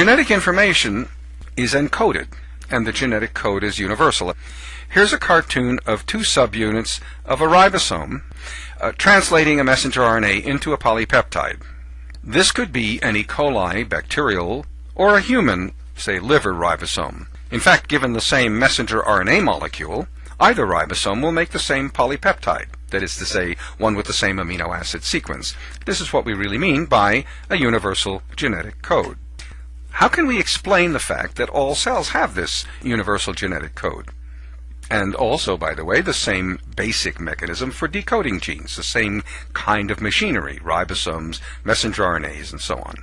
Genetic information is encoded, and the genetic code is universal. Here's a cartoon of two subunits of a ribosome uh, translating a messenger RNA into a polypeptide. This could be an E. coli bacterial or a human, say liver ribosome. In fact, given the same messenger RNA molecule, either ribosome will make the same polypeptide, that is to say, one with the same amino acid sequence. This is what we really mean by a universal genetic code. How can we explain the fact that all cells have this universal genetic code? And also, by the way, the same basic mechanism for decoding genes, the same kind of machinery, ribosomes, messenger RNAs, and so on.